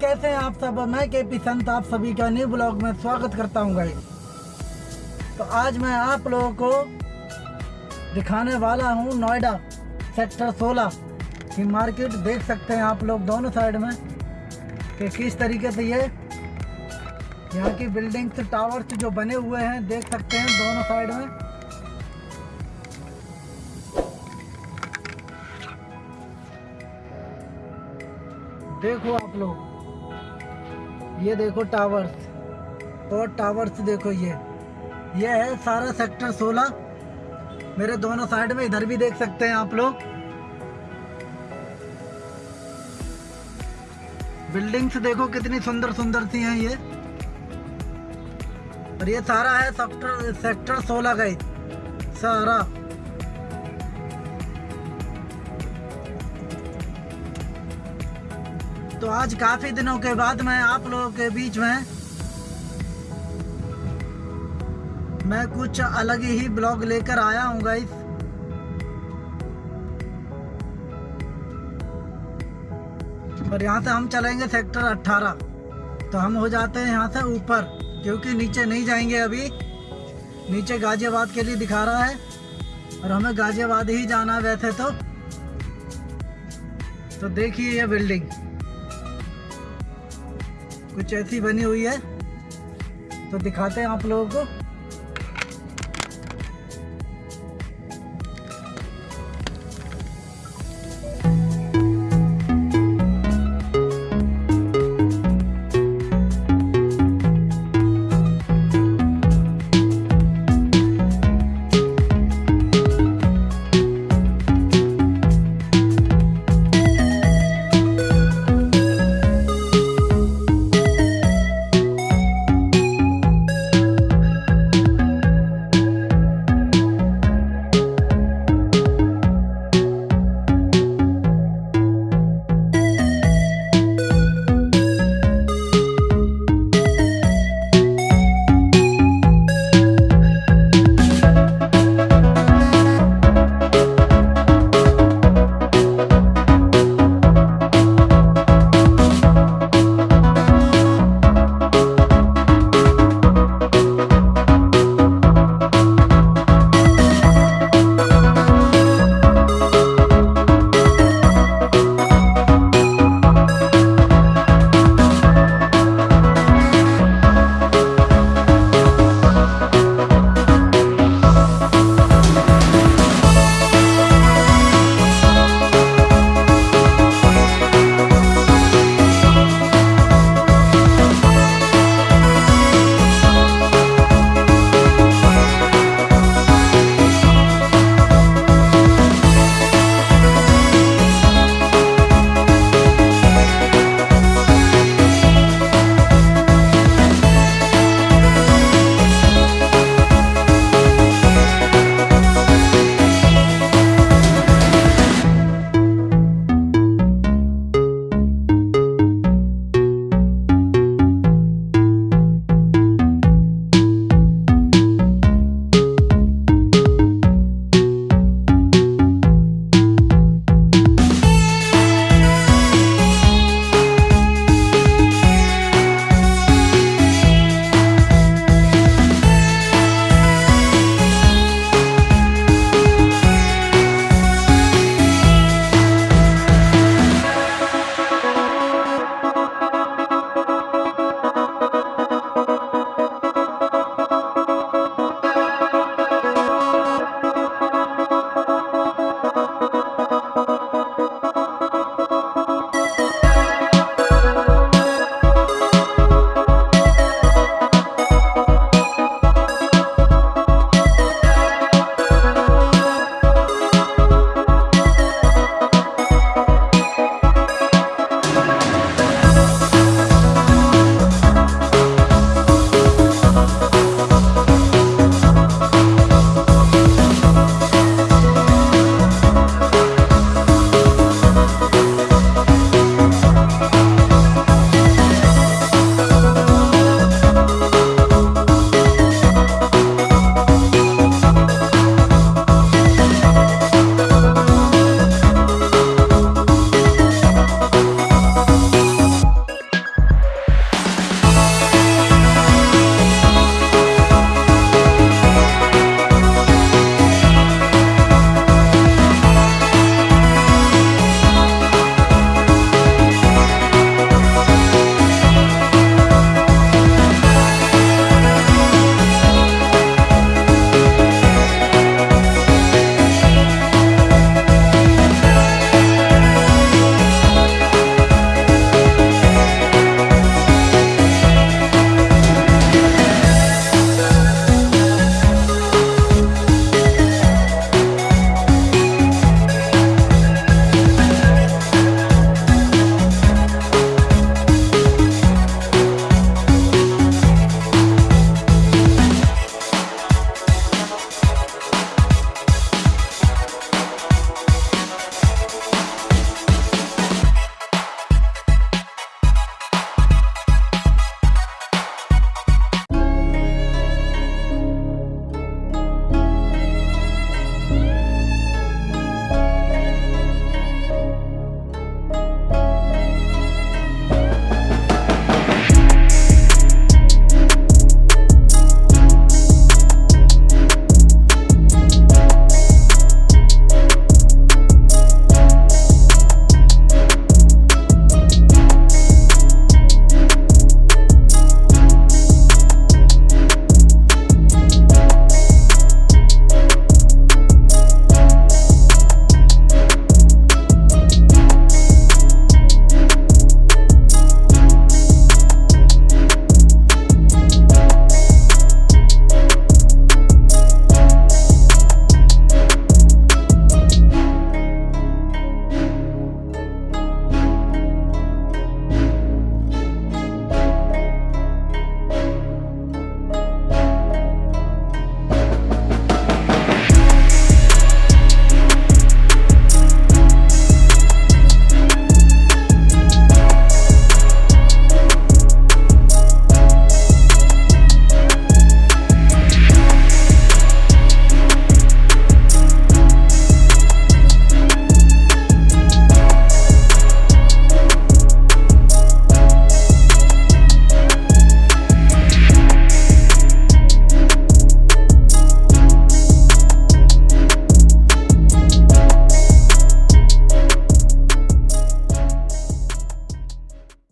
कैसे हैं आप सब? मैं के पी संत, आप सभी का न्यू ब्लॉग में स्वागत करता हूँ गाइस तो आज मैं आप लोगों को दिखाने वाला हूँ नोएडा सेक्टर 16 की मार्केट। देख सकते हैं आप लोग दोनों साइड में कि किस तरीके से ये यहाँ की बिल्डिंग्स, टावर्स जो बने हुए हैं, देख सकते हैं दोनों साइड में। देखो आप लोग ये देखो टावर्स और टावर्स देखो ये। ये है सारा सेक्टर 16 मेरे दोनों साइड में इधर भी देख सकते हैं आप लोग। बिल्डिंग्स देखो कितनी सुंदर सुंदर सी हैं ये। और ये सारा है सेक्टर सेक्टर 16 का ही। सारा। तो आज काफ़ी दिनों के बाद मैं आप लोगों के बीच में मैं कुछ अलग ही ब्लॉग लेकर आया हूँ गाइस और यहाँ से हम चलेंगे सेक्टर 18 तो हम हो जाते हैं यहाँ से ऊपर, क्योंकि नीचे नहीं जाएँगे अभी। नीचे गाजियाबाद के लिए दिखा रहा है। और हमें गाजियाबाद ही जाना वैसे तो। तो देखिए ये बिल्डिंग कुछ ऐसी बनी हुई है। तो दिखाते हैं आप लोगों को।